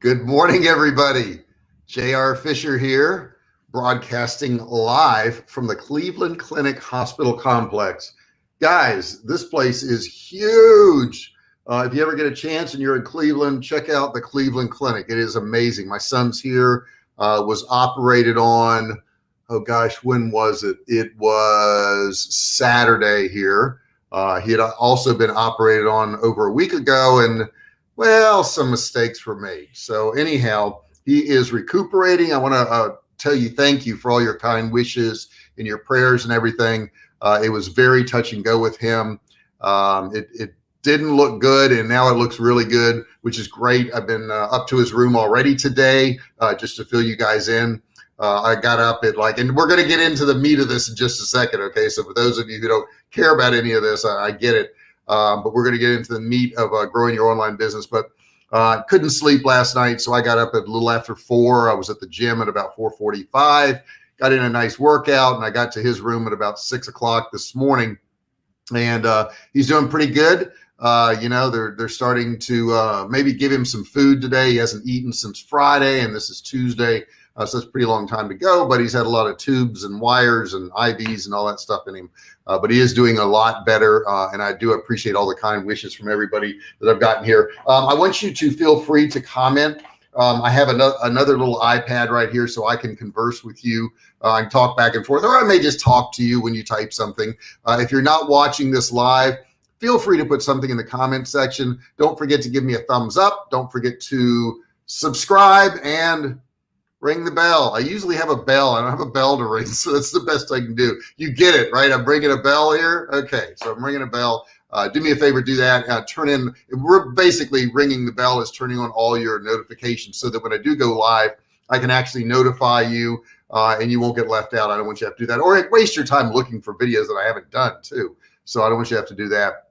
Good morning, everybody. J.R. Fisher here, broadcasting live from the Cleveland Clinic Hospital Complex. Guys, this place is huge. Uh, if you ever get a chance and you're in Cleveland, check out the Cleveland Clinic. It is amazing. My son's here, uh, was operated on, oh gosh, when was it? It was Saturday here. Uh, he had also been operated on over a week ago and well, some mistakes were made. So anyhow, he is recuperating. I want to uh, tell you thank you for all your kind wishes and your prayers and everything. Uh, it was very touch and go with him. Um, it, it, didn't look good and now it looks really good, which is great. I've been uh, up to his room already today uh, just to fill you guys in. Uh, I got up at like, and we're going to get into the meat of this in just a second. Okay. So for those of you who don't care about any of this, I, I get it. Um, but we're going to get into the meat of uh, growing your online business. But uh, couldn't sleep last night, so I got up at a little after four. I was at the gym at about 4:45. Got in a nice workout, and I got to his room at about six o'clock this morning. And uh, he's doing pretty good. Uh, you know, they're they're starting to uh, maybe give him some food today. He hasn't eaten since Friday, and this is Tuesday. Uh, so it's a pretty long time to go, but he's had a lot of tubes and wires and IVs and all that stuff in him. Uh, but he is doing a lot better. Uh, and I do appreciate all the kind wishes from everybody that I've gotten here. Um, I want you to feel free to comment. Um, I have another, another little iPad right here so I can converse with you uh, and talk back and forth, or I may just talk to you when you type something. Uh, if you're not watching this live, feel free to put something in the comment section. Don't forget to give me a thumbs up. Don't forget to subscribe and ring the bell. I usually have a bell. I don't have a bell to ring, so that's the best I can do. You get it, right? I'm ringing a bell here. Okay, so I'm ringing a bell. Uh, do me a favor, do that. Uh, turn in. We're basically ringing the bell is turning on all your notifications so that when I do go live, I can actually notify you uh, and you won't get left out. I don't want you to have to do that or waste your time looking for videos that I haven't done too. So I don't want you to have to do that.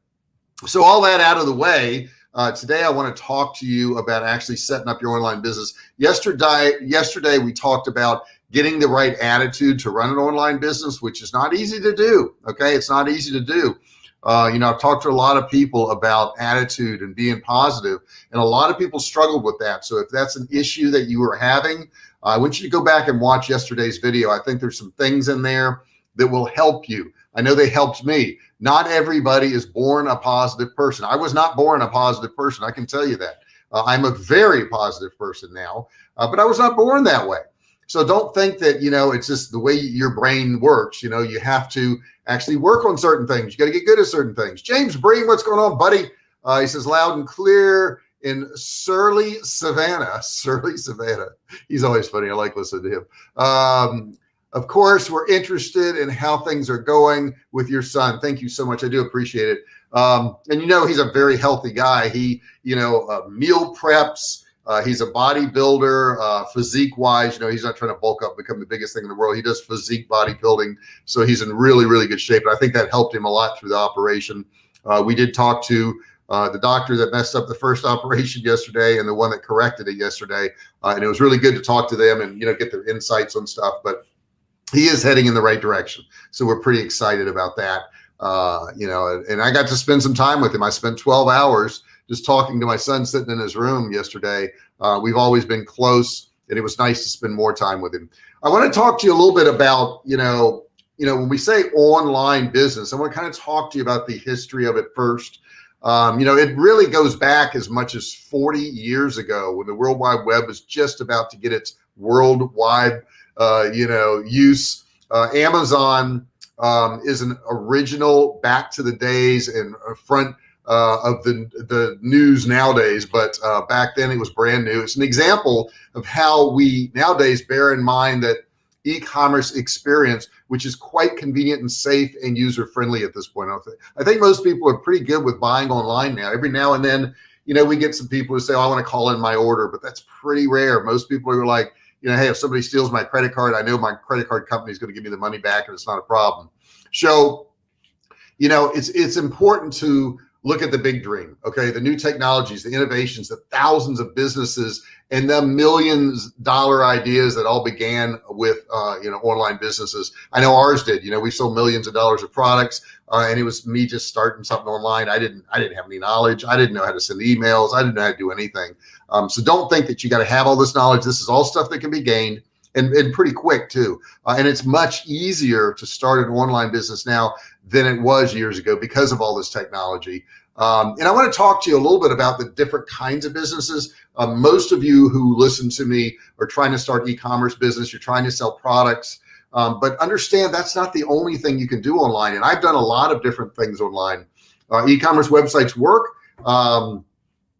So all that out of the way, uh, today, I want to talk to you about actually setting up your online business. Yesterday, yesterday we talked about getting the right attitude to run an online business, which is not easy to do. Okay, it's not easy to do. Uh, you know, I've talked to a lot of people about attitude and being positive, and a lot of people struggled with that. So if that's an issue that you are having, I want you to go back and watch yesterday's video. I think there's some things in there that will help you. I know they helped me. Not everybody is born a positive person. I was not born a positive person. I can tell you that. Uh, I'm a very positive person now, uh, but I was not born that way. So don't think that, you know, it's just the way your brain works. You know, you have to actually work on certain things. You got to get good at certain things. James Breen, what's going on, buddy? Uh, he says loud and clear in Surly Savannah. Surly Savannah. He's always funny. I like listening to him. Um, of course, we're interested in how things are going with your son. Thank you so much. I do appreciate it. Um, and you know, he's a very healthy guy. He, you know, uh, meal preps. Uh, he's a bodybuilder, uh, physique wise. You know, he's not trying to bulk up, become the biggest thing in the world. He does physique bodybuilding. So he's in really, really good shape. And I think that helped him a lot through the operation. Uh, we did talk to uh, the doctor that messed up the first operation yesterday and the one that corrected it yesterday. Uh, and it was really good to talk to them and, you know, get their insights on stuff. But he is heading in the right direction. So we're pretty excited about that. Uh, you know, and I got to spend some time with him. I spent 12 hours just talking to my son sitting in his room yesterday. Uh, we've always been close and it was nice to spend more time with him. I want to talk to you a little bit about, you know, you know, when we say online business, I want to kind of talk to you about the history of it first. Um, you know, it really goes back as much as 40 years ago when the World Wide Web was just about to get its worldwide you know, use. Uh, Amazon um, is an original back to the days and front uh, of the the news nowadays, but uh, back then it was brand new. It's an example of how we nowadays bear in mind that e-commerce experience, which is quite convenient and safe and user friendly at this point. I think most people are pretty good with buying online now. Every now and then, you know, we get some people who say, oh, I want to call in my order, but that's pretty rare. Most people are like, you know, hey, if somebody steals my credit card, I know my credit card company is going to give me the money back and it's not a problem. So, you know, it's it's important to look at the big dream. Okay, the new technologies, the innovations, the thousands of businesses, and the millions dollar ideas that all began with uh, you know online businesses. I know ours did. You know, we sold millions of dollars of products. uh, and it was me just starting something online. I didn't, I didn't have any knowledge. I didn't know how to send emails. I didn't know how to do anything. Um, so don't think that you got to have all this knowledge. This is all stuff that can be gained and, and pretty quick too. Uh, and it's much easier to start an online business now than it was years ago because of all this technology. Um, and I want to talk to you a little bit about the different kinds of businesses. Uh, most of you who listen to me are trying to start e-commerce business. You're trying to sell products, um, but understand that's not the only thing you can do online. And I've done a lot of different things online. Uh, e-commerce websites work. Um,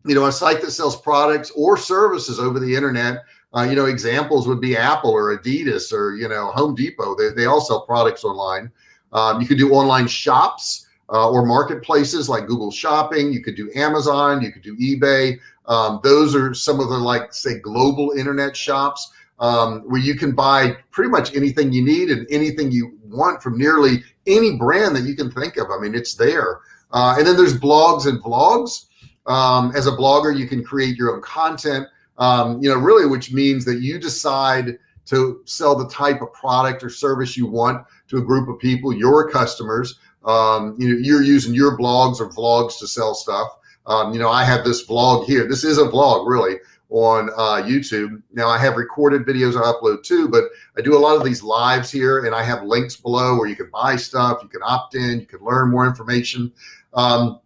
you know, a site that sells products or services over the internet. Uh, you know, examples would be Apple or Adidas or, you know, Home Depot. They, they all sell products online. Um, you could do online shops uh, or marketplaces like Google Shopping. You could do Amazon. You could do eBay. Um, those are some of the like say global internet shops um, where you can buy pretty much anything you need and anything you want from nearly any brand that you can think of. I mean, it's there. Uh, and then there's blogs and vlogs. Um, as a blogger, you can create your own content, um, you know, really, which means that you decide to sell the type of product or service you want to a group of people, your customers. Um, you know, you're using your blogs or vlogs to sell stuff. Um, you know, I have this vlog here. This is a vlog really on uh, YouTube. Now I have recorded videos I upload too, but I do a lot of these lives here and I have links below where you can buy stuff, you can opt in, you can learn more information. Um,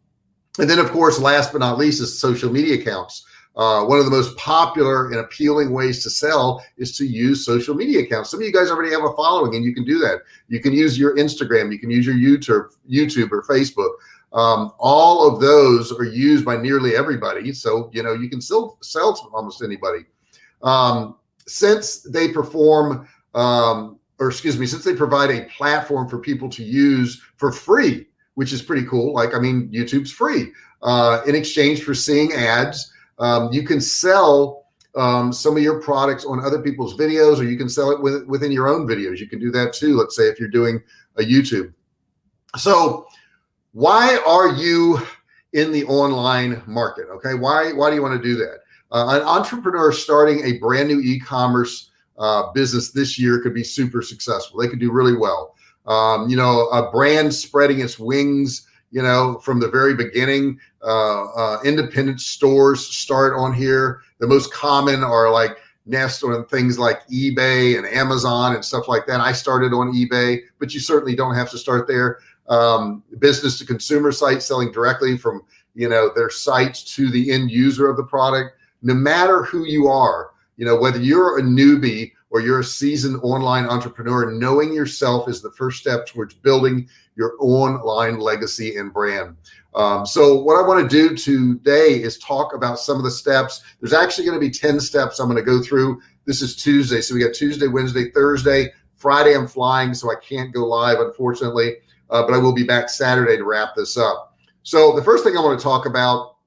and then of course, last but not least is social media accounts. Uh, one of the most popular and appealing ways to sell is to use social media accounts. Some of you guys already have a following and you can do that. You can use your Instagram, you can use your YouTube, YouTube or Facebook. Um, all of those are used by nearly everybody. So, you know, you can still sell to almost anybody. Um, since they perform, um, or excuse me, since they provide a platform for people to use for free, which is pretty cool. Like, I mean, YouTube's free uh, in exchange for seeing ads um, you can sell um, some of your products on other people's videos, or you can sell it with, within your own videos. You can do that too. Let's say if you're doing a YouTube. So why are you in the online market? Okay. Why, why do you want to do that? Uh, an entrepreneur starting a brand new e-commerce uh, business this year could be super successful. They could do really well. Um, you know, a brand spreading its wings you know, from the very beginning. Uh, uh, independent stores start on here. The most common are like nest on things like eBay and Amazon and stuff like that. I started on eBay, but you certainly don't have to start there. Um, business to consumer sites selling directly from, you know, their sites to the end user of the product. No matter who you are, you know, whether you're a newbie or you're a seasoned online entrepreneur, knowing yourself is the first step towards building your online legacy and brand. Um, so what I want to do today is talk about some of the steps. There's actually going to be 10 steps I'm going to go through. This is Tuesday. So we got Tuesday, Wednesday, Thursday, Friday. I'm flying, so I can't go live, unfortunately, uh, but I will be back Saturday to wrap this up. So the first thing I want to talk about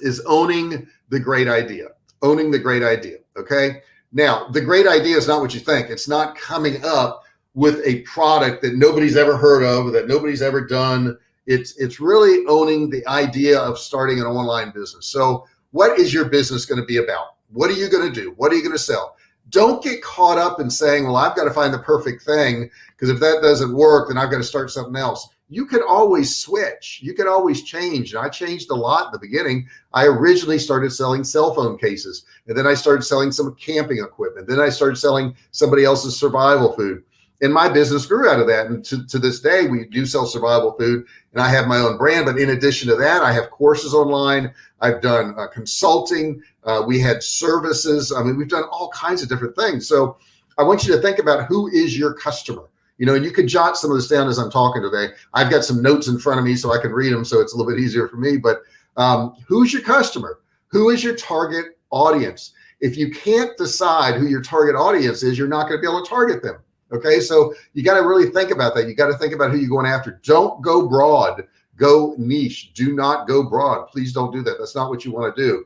is owning the great idea, owning the great idea. Okay. Now the great idea is not what you think. It's not coming up with a product that nobody's ever heard of, that nobody's ever done. It's, it's really owning the idea of starting an online business. So what is your business going to be about? What are you going to do? What are you going to sell? Don't get caught up in saying, well, I've got to find the perfect thing because if that doesn't work, then I've got to start something else. You can always switch. You can always change. And I changed a lot in the beginning. I originally started selling cell phone cases and then I started selling some camping equipment. Then I started selling somebody else's survival food and my business grew out of that. And to, to this day, we do sell survival food and I have my own brand. But in addition to that, I have courses online. I've done uh, consulting. Uh, we had services. I mean, we've done all kinds of different things. So I want you to think about who is your customer, you know, and you can jot some of this down as I'm talking today. I've got some notes in front of me so I can read them. So it's a little bit easier for me, but um, who's your customer? Who is your target audience? If you can't decide who your target audience is, you're not going to be able to target them. Okay. So you got to really think about that. You got to think about who you're going after. Don't go broad, go niche. Do not go broad. Please don't do that. That's not what you want to do.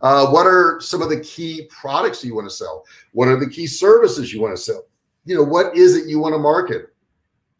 Uh, what are some of the key products you want to sell? What are the key services you want to sell? You know, what is it you want to market?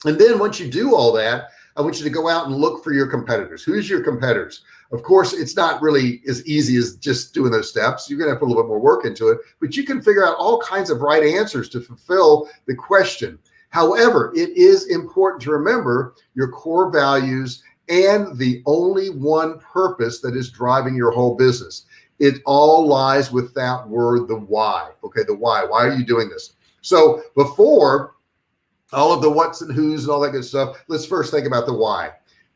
And then once you do all that, I want you to go out and look for your competitors. Who's your competitors? Of course, it's not really as easy as just doing those steps. You're going to put a little bit more work into it, but you can figure out all kinds of right answers to fulfill the question. However, it is important to remember your core values and the only one purpose that is driving your whole business. It all lies with that word, the why. Okay, the why. Why are you doing this? So before all of the what's and who's and all that good stuff, let's first think about the why.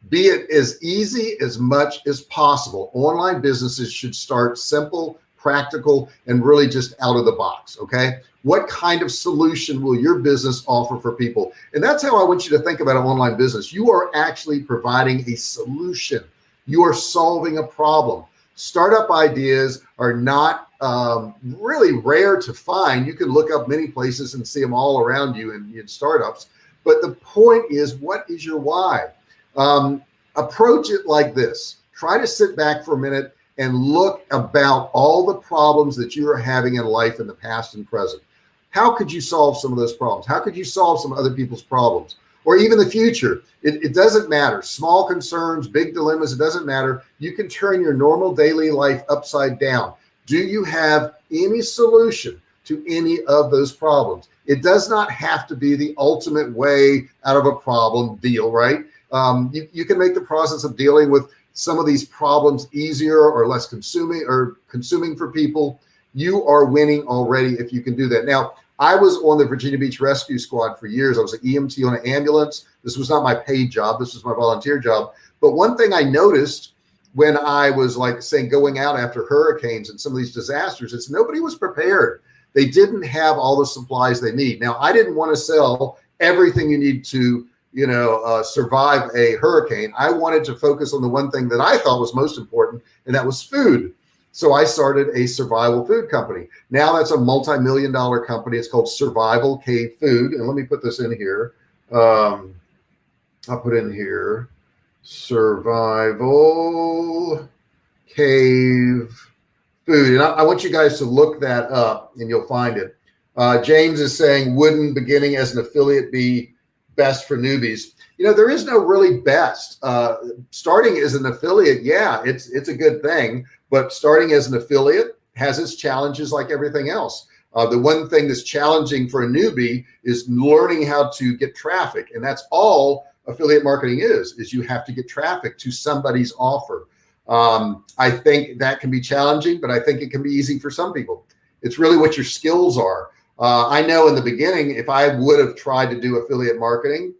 Be it as easy as much as possible. Online businesses should start simple, practical, and really just out of the box. Okay. What kind of solution will your business offer for people? And that's how I want you to think about an online business. You are actually providing a solution. You are solving a problem. Startup ideas are not um, really rare to find. You can look up many places and see them all around you in, in startups. But the point is, what is your why? Um, approach it like this. Try to sit back for a minute and look about all the problems that you are having in life in the past and present. How could you solve some of those problems? How could you solve some other people's problems? Or even the future, it, it doesn't matter. Small concerns, big dilemmas, it doesn't matter. You can turn your normal daily life upside down. Do you have any solution to any of those problems? It does not have to be the ultimate way out of a problem deal, right? Um, you, you can make the process of dealing with some of these problems easier or less consuming or consuming for people. You are winning already if you can do that. Now, I was on the Virginia Beach Rescue Squad for years. I was an EMT on an ambulance. This was not my paid job. This was my volunteer job. But one thing I noticed when I was like saying going out after hurricanes and some of these disasters it's nobody was prepared. They didn't have all the supplies they need. Now, I didn't want to sell everything you need to, you know, uh, survive a hurricane. I wanted to focus on the one thing that I thought was most important, and that was food. So I started a survival food company. Now that's a multi-million dollar company. It's called Survival Cave Food. And let me put this in here. Um, I'll put in here survival cave food. And I, I, want you guys to look that up and you'll find it. Uh, James is saying, wouldn't beginning as an affiliate be best for newbies? You know, there is no really best. Uh, starting as an affiliate, yeah, it's it's a good thing. But starting as an affiliate has its challenges like everything else. Uh, the one thing that's challenging for a newbie is learning how to get traffic. And that's all affiliate marketing is, is you have to get traffic to somebody's offer. Um, I think that can be challenging, but I think it can be easy for some people. It's really what your skills are. Uh, I know in the beginning, if I would have tried to do affiliate marketing,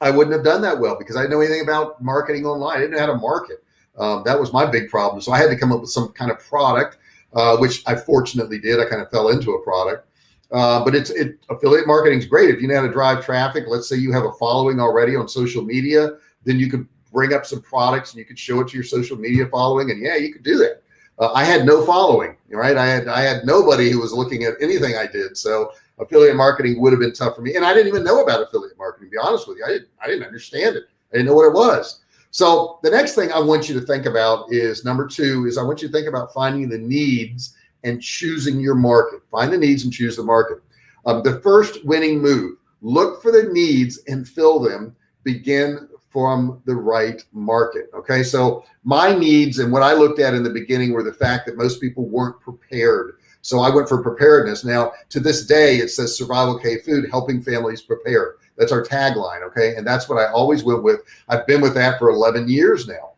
I wouldn't have done that well because I didn't know anything about marketing online. I didn't know how to market. Um, that was my big problem. So I had to come up with some kind of product, uh, which I fortunately did. I kind of fell into a product uh, but it's it affiliate marketing is great if you know how to drive traffic. Let's say you have a following already on social media, then you could bring up some products and you could show it to your social media following, and yeah, you could do that. Uh, I had no following, right? I had I had nobody who was looking at anything I did, so affiliate marketing would have been tough for me. And I didn't even know about affiliate marketing. To be honest with you, I didn't I didn't understand it. I didn't know what it was. So the next thing I want you to think about is number two is I want you to think about finding the needs and choosing your market. Find the needs and choose the market. Um, the first winning move, look for the needs and fill them. Begin from the right market. Okay. So my needs and what I looked at in the beginning were the fact that most people weren't prepared. So I went for preparedness. Now to this day, it says survival cave food, helping families prepare. That's our tagline. Okay. And that's what I always went with. I've been with that for 11 years now.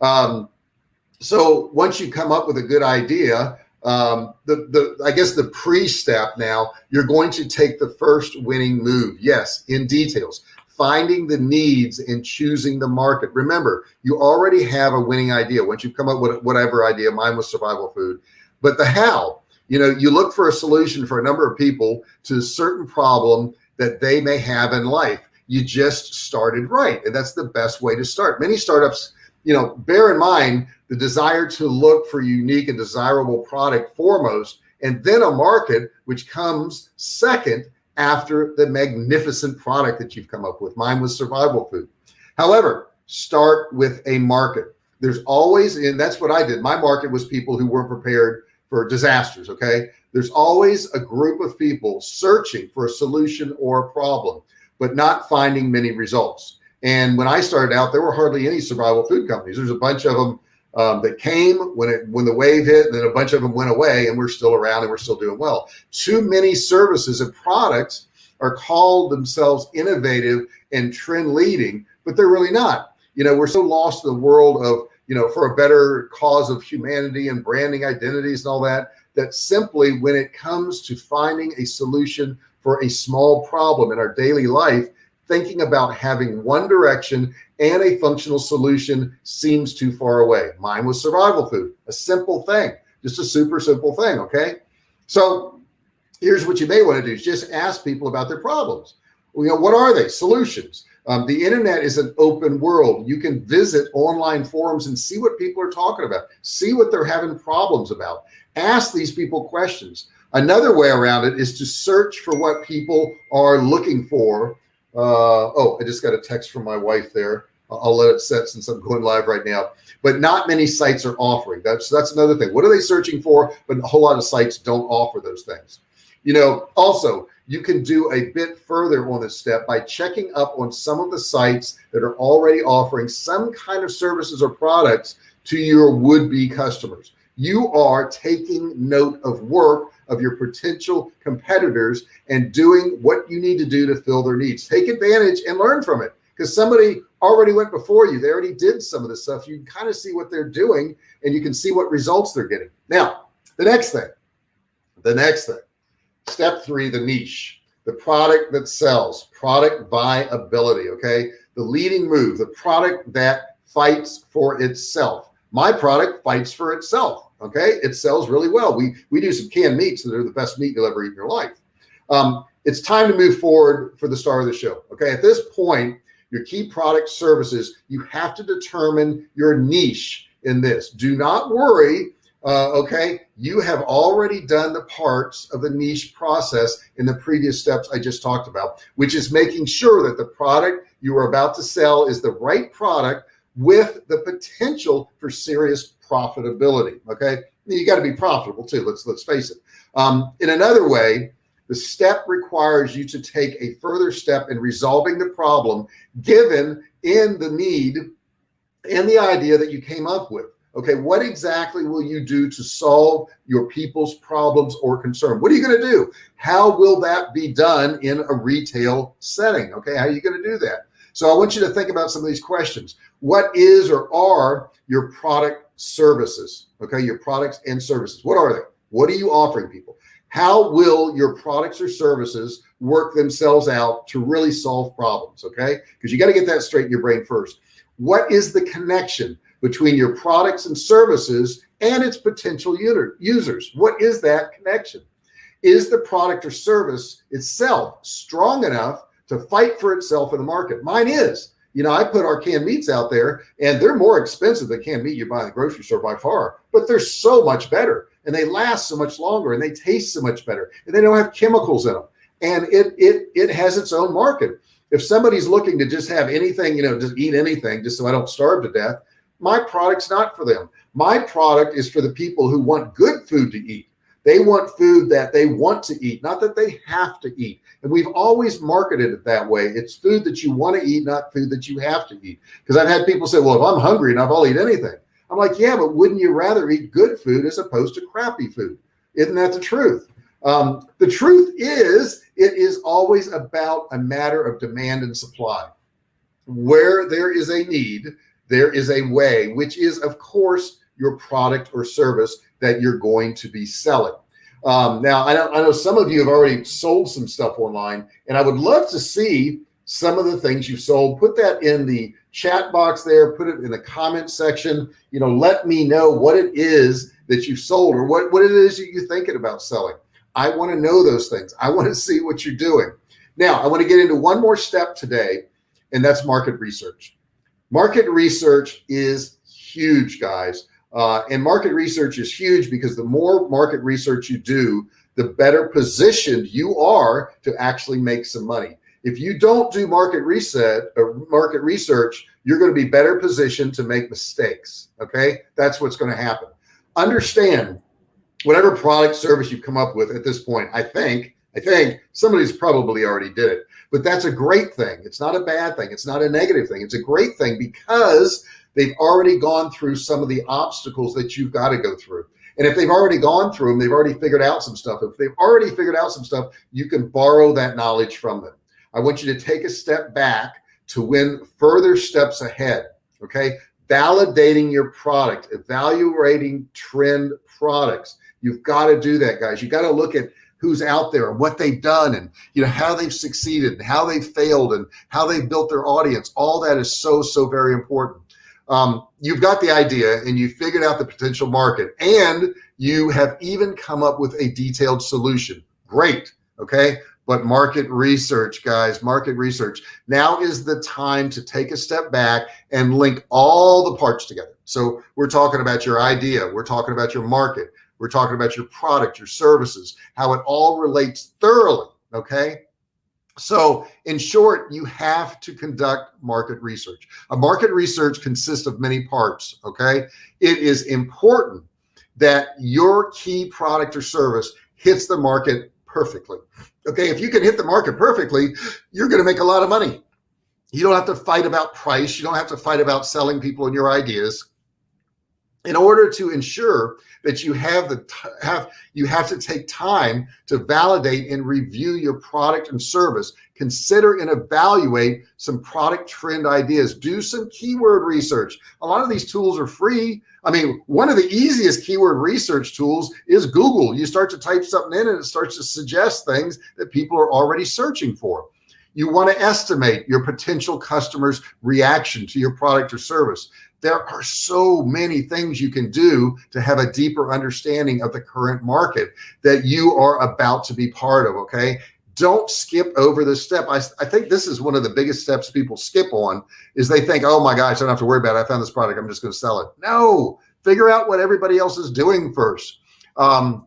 Um, so once you come up with a good idea, um, the, the, I guess the pre-step now, you're going to take the first winning move. Yes, in details, finding the needs and choosing the market. Remember, you already have a winning idea. Once you've come up with whatever idea, mine was survival food, but the how, you know, you look for a solution for a number of people to a certain problem that they may have in life. You just started right. And that's the best way to start. Many startups, you know, bear in mind the desire to look for unique and desirable product foremost, and then a market which comes second after the magnificent product that you've come up with. Mine was survival food. However, start with a market. There's always, and that's what I did. My market was people who weren't prepared for disasters. Okay. There's always a group of people searching for a solution or a problem, but not finding many results. And when I started out, there were hardly any survival food companies. There's a bunch of them um, that came when it when the wave hit, and then a bunch of them went away, and we're still around and we're still doing well. Too many services and products are called themselves innovative and trend leading, but they're really not. You know, we're so lost in the world of, you know, for a better cause of humanity and branding identities and all that, that simply when it comes to finding a solution for a small problem in our daily life, thinking about having one direction and a functional solution seems too far away. Mine was survival food, a simple thing, just a super simple thing. Okay. So here's what you may want to do is just ask people about their problems. You know, what are they? Solutions. Um, the internet is an open world. You can visit online forums and see what people are talking about, see what they're having problems about. Ask these people questions. Another way around it is to search for what people are looking for. Uh, oh, I just got a text from my wife there. I'll let it set since I'm going live right now, but not many sites are offering that's, that's another thing. What are they searching for? But a whole lot of sites don't offer those things. You know, also you can do a bit further on this step by checking up on some of the sites that are already offering some kind of services or products to your would-be customers you are taking note of work of your potential competitors and doing what you need to do to fill their needs. Take advantage and learn from it because somebody already went before you. They already did some of this stuff. You can kind of see what they're doing and you can see what results they're getting. Now, the next thing, the next thing, step three, the niche, the product that sells, product viability. Okay. The leading move, the product that fights for itself. My product fights for itself okay? It sells really well. We we do some canned meats that are the best meat you'll ever eat in your life. Um, it's time to move forward for the star of the show okay? At this point your key product services you have to determine your niche in this. Do not worry uh, okay? You have already done the parts of the niche process in the previous steps I just talked about which is making sure that the product you are about to sell is the right product with the potential for serious profitability. Okay. You got to be profitable too. Let's, let's face it. Um, in another way, the step requires you to take a further step in resolving the problem given in the need and the idea that you came up with. Okay. What exactly will you do to solve your people's problems or concern? What are you going to do? How will that be done in a retail setting? Okay. How are you going to do that? So I want you to think about some of these questions. What is or are your product services? Okay. Your products and services. What are they? What are you offering people? How will your products or services work themselves out to really solve problems? Okay. Because you got to get that straight in your brain first. What is the connection between your products and services and its potential users? What is that connection? Is the product or service itself strong enough to fight for itself in the market? Mine is you know, I put our canned meats out there and they're more expensive than canned meat you buy in the grocery store by far, but they're so much better and they last so much longer and they taste so much better and they don't have chemicals in them. And it, it, it has its own market. If somebody's looking to just have anything, you know, just eat anything just so I don't starve to death, my product's not for them. My product is for the people who want good food to eat. They want food that they want to eat, not that they have to eat. And we've always marketed it that way. It's food that you want to eat, not food that you have to eat. Because I've had people say, well, if I'm hungry enough, I'll eat anything. I'm like, yeah, but wouldn't you rather eat good food as opposed to crappy food? Isn't that the truth? Um, the truth is it is always about a matter of demand and supply. Where there is a need, there is a way, which is of course your product or service that you're going to be selling. Um, now I know, I know some of you have already sold some stuff online and I would love to see some of the things you've sold. Put that in the chat box there, put it in the comment section, you know, let me know what it is that you've sold or what, what it is that you're thinking about selling. I want to know those things. I want to see what you're doing. Now I want to get into one more step today and that's market research. Market research is huge guys. Uh, and market research is huge because the more market research you do, the better positioned you are to actually make some money. If you don't do market reset or market research, you're going to be better positioned to make mistakes. Okay. That's what's going to happen. Understand whatever product service you've come up with at this point. I think, I think somebody's probably already did it, but that's a great thing. It's not a bad thing. It's not a negative thing. It's a great thing because They've already gone through some of the obstacles that you've got to go through. And if they've already gone through them, they've already figured out some stuff. If they've already figured out some stuff, you can borrow that knowledge from them. I want you to take a step back to win further steps ahead. Okay. Validating your product, evaluating trend products. You've got to do that, guys. You got to look at who's out there and what they've done and you know how they've succeeded and how they've failed and how they've built their audience all that is so so very important um, you've got the idea and you figured out the potential market and you have even come up with a detailed solution great okay but market research guys market research now is the time to take a step back and link all the parts together so we're talking about your idea we're talking about your market we're talking about your product, your services, how it all relates thoroughly. Okay. So in short, you have to conduct market research. A market research consists of many parts. Okay. It is important that your key product or service hits the market perfectly. Okay. If you can hit the market perfectly, you're going to make a lot of money. You don't have to fight about price. You don't have to fight about selling people and your ideas in order to ensure that you have the have you have to take time to validate and review your product and service. Consider and evaluate some product trend ideas. Do some keyword research. A lot of these tools are free. I mean one of the easiest keyword research tools is Google. You start to type something in and it starts to suggest things that people are already searching for you want to estimate your potential customers reaction to your product or service there are so many things you can do to have a deeper understanding of the current market that you are about to be part of. Okay. Don't skip over this step. I, I think this is one of the biggest steps people skip on is they think, oh my gosh, I don't have to worry about it. I found this product. I'm just going to sell it. No, figure out what everybody else is doing first. Um,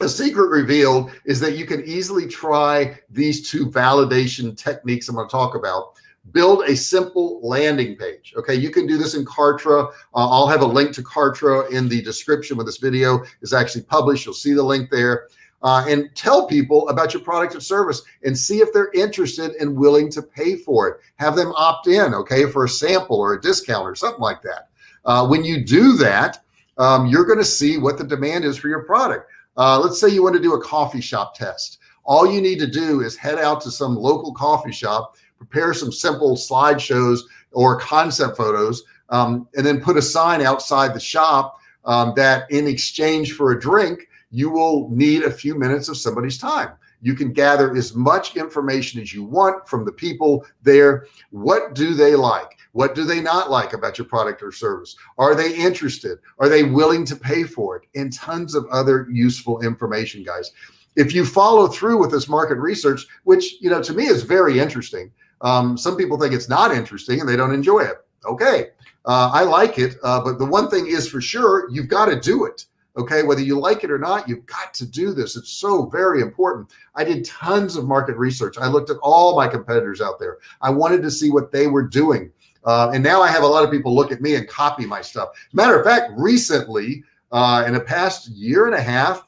a secret revealed is that you can easily try these two validation techniques I'm going to talk about build a simple landing page. Okay. You can do this in Kartra. Uh, I'll have a link to Kartra in the description when this video is actually published. You'll see the link there. Uh, and tell people about your product or service and see if they're interested and willing to pay for it. Have them opt in, okay, for a sample or a discount or something like that. Uh, when you do that, um, you're going to see what the demand is for your product. Uh, let's say you want to do a coffee shop test. All you need to do is head out to some local coffee shop prepare some simple slideshows or concept photos, um, and then put a sign outside the shop um, that in exchange for a drink, you will need a few minutes of somebody's time. You can gather as much information as you want from the people there. What do they like? What do they not like about your product or service? Are they interested? Are they willing to pay for it? And tons of other useful information, guys. If you follow through with this market research, which, you know, to me is very interesting, um, some people think it's not interesting and they don't enjoy it. Okay. Uh, I like it. Uh, but the one thing is for sure, you've got to do it. Okay. Whether you like it or not, you've got to do this. It's so very important. I did tons of market research. I looked at all my competitors out there. I wanted to see what they were doing. Uh, and now I have a lot of people look at me and copy my stuff. Matter of fact, recently, uh, in the past year and a half,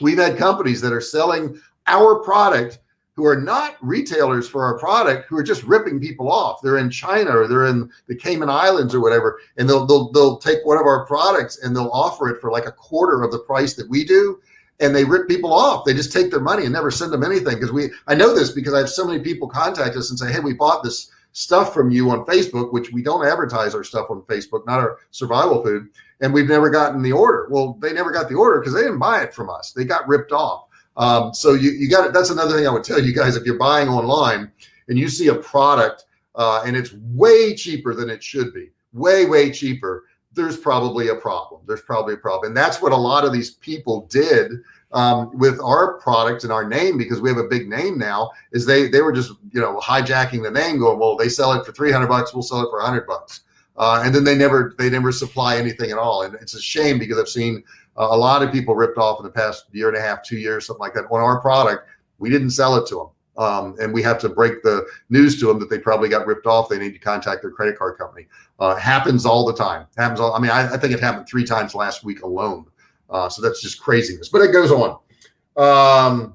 we've had companies that are selling our product who are not retailers for our product who are just ripping people off. They're in China or they're in the Cayman Islands or whatever, and they'll they'll they'll take one of our products and they'll offer it for like a quarter of the price that we do, and they rip people off. They just take their money and never send them anything because we. I know this because I have so many people contact us and say, "Hey, we bought this stuff from you on Facebook, which we don't advertise our stuff on Facebook, not our survival food, and we've never gotten the order." Well, they never got the order because they didn't buy it from us. They got ripped off. Um, so you, you got it. That's another thing I would tell you guys, if you're buying online and you see a product uh, and it's way cheaper than it should be, way, way cheaper, there's probably a problem. There's probably a problem. And that's what a lot of these people did um, with our product and our name, because we have a big name now is they, they were just, you know, hijacking the name going, well, they sell it for 300 bucks. We'll sell it for hundred bucks. Uh, and then they never, they never supply anything at all. And it's a shame because I've seen a lot of people ripped off in the past year and a half, two years, something like that on our product. We didn't sell it to them. Um, and we have to break the news to them that they probably got ripped off. They need to contact their credit card company. Uh, happens all the time. Happens all. I mean, I, I, think it happened three times last week alone. Uh, so that's just craziness. But it goes on. Um,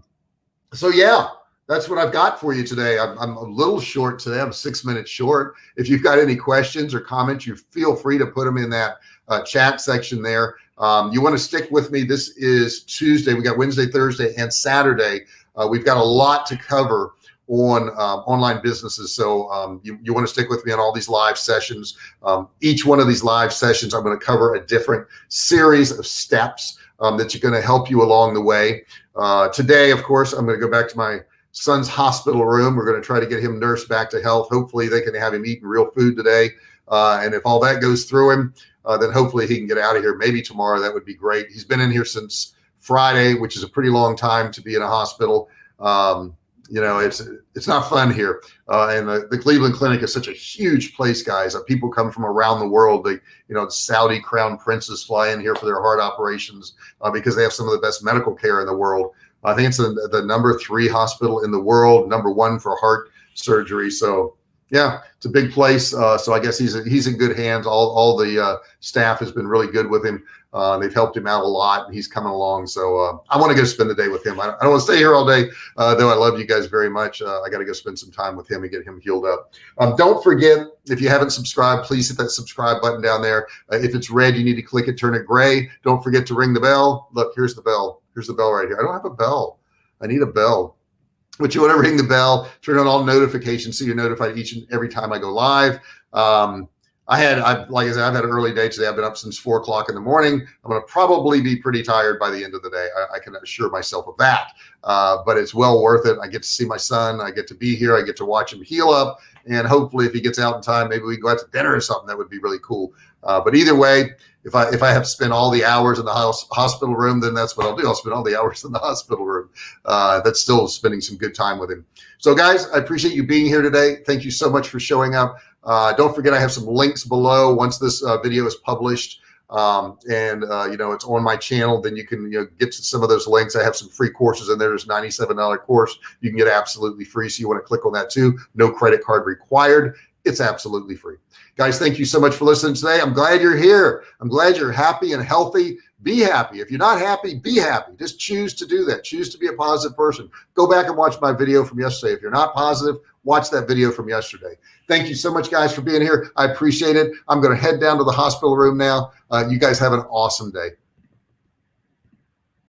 so yeah, that's what I've got for you today. I'm, I'm, a little short today. I'm six minutes short. If you've got any questions or comments, you feel free to put them in that uh, chat section there. Um, you want to stick with me. This is Tuesday. We got Wednesday, Thursday, and Saturday. Uh, we've got a lot to cover on um, online businesses. So um, you, you want to stick with me on all these live sessions. Um, each one of these live sessions, I'm going to cover a different series of steps um, that you're going to help you along the way. Uh, today, of course, I'm going to go back to my son's hospital room. We're going to try to get him nursed back to health. Hopefully they can have him eating real food today. Uh, and if all that goes through him, uh, then hopefully he can get out of here. Maybe tomorrow. That would be great. He's been in here since Friday, which is a pretty long time to be in a hospital. Um, you know, it's it's not fun here. Uh, and the, the Cleveland Clinic is such a huge place, guys. People come from around the world. They, you know, Saudi crown princes fly in here for their heart operations uh, because they have some of the best medical care in the world. I think it's the, the number three hospital in the world, number one for heart surgery. So yeah, it's a big place. Uh, so I guess he's he's in good hands. All all the uh, staff has been really good with him. Uh, they've helped him out a lot, and he's coming along. So uh, I want to go spend the day with him. I, I don't want to stay here all day, uh, though. I love you guys very much. Uh, I got to go spend some time with him and get him healed up. Um, don't forget, if you haven't subscribed, please hit that subscribe button down there. if it's red, you need to click it, turn it gray. Don't forget to ring the bell. Look, here's the bell. Here's the bell right here. I don't have a bell. I need a bell but you want to ring the bell, turn on all notifications so you're notified each and every time I go live. Um, I had, I like I said, I've had an early day today. I've been up since four o'clock in the morning. I'm going to probably be pretty tired by the end of the day. I, I can assure myself of that. Uh, but it's well worth it. I get to see my son. I get to be here. I get to watch him heal up. And hopefully, if he gets out in time, maybe we go out to dinner or something. That would be really cool. Uh, but either way, if I if I have to spend all the hours in the house, hospital room, then that's what I'll do. I'll spend all the hours in the hospital room. Uh, that's still spending some good time with him. So, guys, I appreciate you being here today. Thank you so much for showing up. Uh, don't forget, I have some links below. Once this uh, video is published. Um, and uh, you know it's on my channel then you can you know get to some of those links. I have some free courses in there. There's $97 course. You can get absolutely free so you want to click on that too. No credit card required. It's absolutely free. Guys thank you so much for listening today. I'm glad you're here. I'm glad you're happy and healthy. Be happy. If you're not happy be happy. Just choose to do that. Choose to be a positive person. Go back and watch my video from yesterday. If you're not positive watch that video from yesterday Thank you so much, guys, for being here. I appreciate it. I'm going to head down to the hospital room now. Uh, you guys have an awesome day.